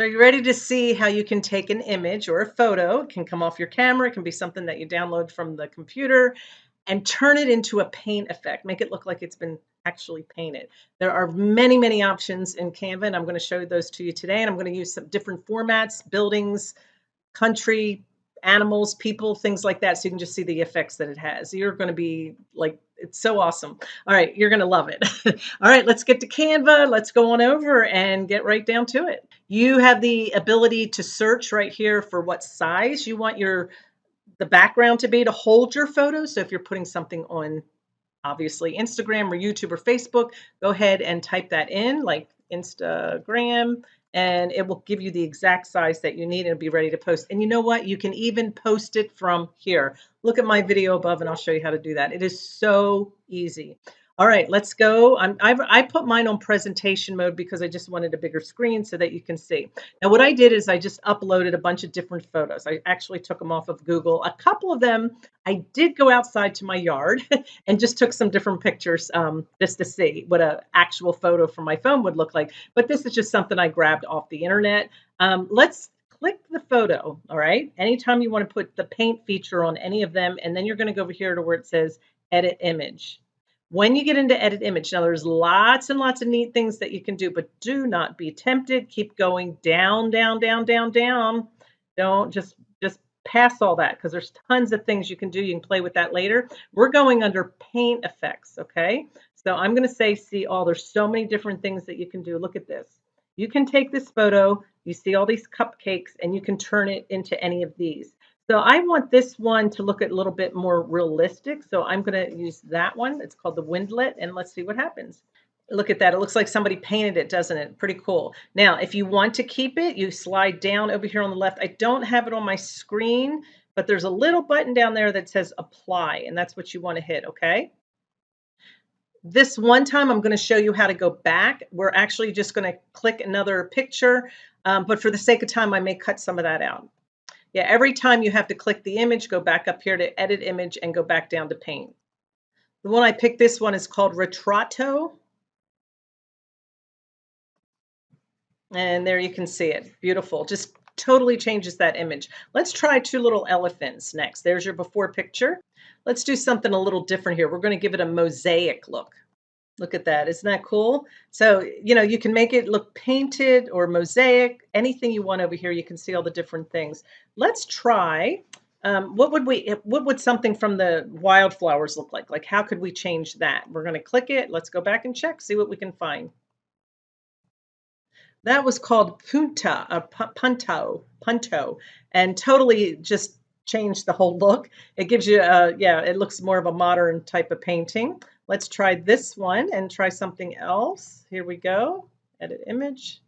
So are you ready to see how you can take an image or a photo? It can come off your camera, it can be something that you download from the computer and turn it into a paint effect. Make it look like it's been actually painted. There are many, many options in Canva, and I'm going to show those to you today. And I'm going to use some different formats, buildings, country, animals, people, things like that, so you can just see the effects that it has. You're going to be like, it's so awesome. All right, you're going to love it. All right, let's get to Canva. Let's go on over and get right down to it. You have the ability to search right here for what size you want your the background to be to hold your photo. So if you're putting something on obviously Instagram or YouTube or Facebook, go ahead and type that in like Instagram and it will give you the exact size that you need and be ready to post. And you know what? You can even post it from here. Look at my video above and I'll show you how to do that. It is so easy. All right, let's go. I'm, I've, I put mine on presentation mode because I just wanted a bigger screen so that you can see. Now, what I did is I just uploaded a bunch of different photos. I actually took them off of Google. A couple of them, I did go outside to my yard and just took some different pictures um, just to see what an actual photo from my phone would look like. But this is just something I grabbed off the internet. Um, let's click the photo, all right? Anytime you want to put the paint feature on any of them, and then you're going to go over here to where it says edit image. When you get into edit image, now there's lots and lots of neat things that you can do, but do not be tempted. Keep going down, down, down, down, down. Don't just just pass all that because there's tons of things you can do. You can play with that later. We're going under paint effects, okay? So I'm going to say see all. There's so many different things that you can do. Look at this. You can take this photo, you see all these cupcakes, and you can turn it into any of these. So I want this one to look a little bit more realistic. So I'm going to use that one. It's called the Windlet, and let's see what happens. Look at that. It looks like somebody painted it, doesn't it? Pretty cool. Now, if you want to keep it, you slide down over here on the left. I don't have it on my screen, but there's a little button down there that says apply, and that's what you want to hit, okay? This one time, I'm going to show you how to go back. We're actually just going to click another picture, um, but for the sake of time, I may cut some of that out. Yeah, every time you have to click the image, go back up here to edit image and go back down to paint. The one I picked this one is called Retrato. And there you can see it. Beautiful. Just totally changes that image. Let's try two little elephants next. There's your before picture. Let's do something a little different here. We're going to give it a mosaic look. Look at that. Isn't that cool? So, you know, you can make it look painted or mosaic, anything you want over here. You can see all the different things. Let's try. Um, what would we, what would something from the wildflowers look like? Like, how could we change that? We're going to click it. Let's go back and check, see what we can find. That was called Punta, uh, Punto, Punto, and totally just changed the whole look. It gives you, a, yeah, it looks more of a modern type of painting. Let's try this one and try something else. Here we go, edit image.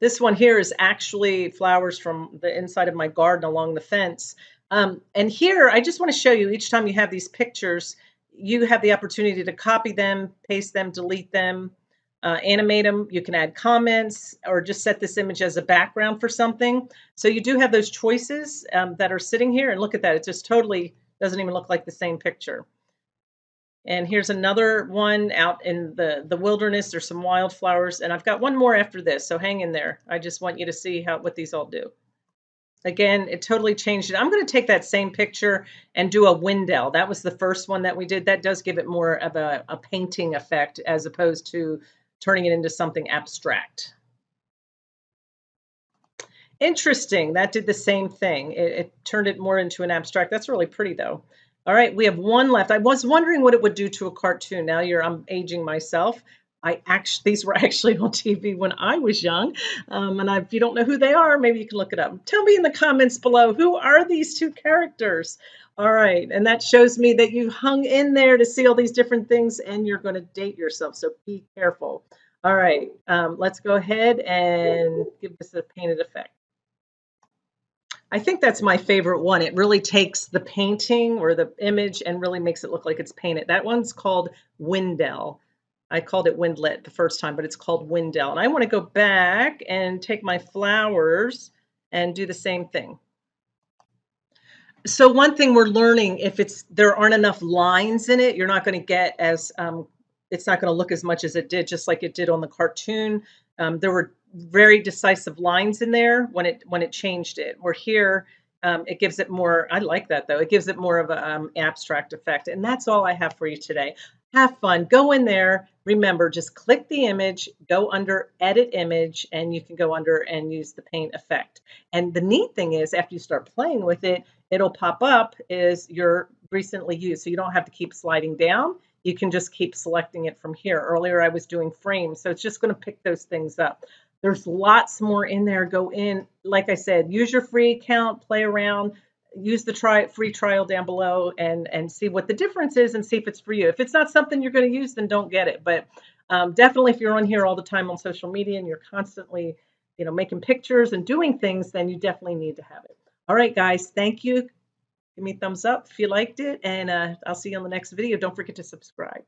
This one here is actually flowers from the inside of my garden along the fence. Um, and here, I just want to show you each time you have these pictures, you have the opportunity to copy them, paste them, delete them, uh, animate them. You can add comments or just set this image as a background for something. So you do have those choices um, that are sitting here. And look at that. It just totally doesn't even look like the same picture. And here's another one out in the, the wilderness. There's some wildflowers. And I've got one more after this, so hang in there. I just want you to see how what these all do. Again, it totally changed it. I'm going to take that same picture and do a Windell. That was the first one that we did. That does give it more of a, a painting effect as opposed to turning it into something abstract. Interesting. That did the same thing. It, it turned it more into an abstract. That's really pretty, though. All right, we have one left. I was wondering what it would do to a cartoon. Now you're, I'm aging myself. I actually, these were actually on TV when I was young. Um, and I, if you don't know who they are, maybe you can look it up. Tell me in the comments below, who are these two characters? All right, and that shows me that you hung in there to see all these different things and you're going to date yourself, so be careful. All right, um, let's go ahead and give this a painted effect. I think that's my favorite one. It really takes the painting or the image and really makes it look like it's painted. That one's called Windell. I called it Windlet the first time, but it's called Windell. And I want to go back and take my flowers and do the same thing. So one thing we're learning, if it's there aren't enough lines in it, you're not going to get as um, it's not going to look as much as it did, just like it did on the cartoon. Um, there were very decisive lines in there when it when it changed it. Where here, um, it gives it more. I like that though. It gives it more of an um, abstract effect, and that's all I have for you today. Have fun. Go in there. Remember, just click the image, go under Edit Image, and you can go under and use the paint effect. And the neat thing is, after you start playing with it, it'll pop up is your recently used, so you don't have to keep sliding down you can just keep selecting it from here. Earlier I was doing frames, so it's just going to pick those things up. There's lots more in there. Go in, like I said, use your free account, play around, use the try free trial down below and and see what the difference is and see if it's for you. If it's not something you're going to use, then don't get it. But um, definitely, if you're on here all the time on social media and you're constantly, you know, making pictures and doing things, then you definitely need to have it. All right, guys, thank you. Give me a thumbs up if you liked it, and uh, I'll see you on the next video. Don't forget to subscribe.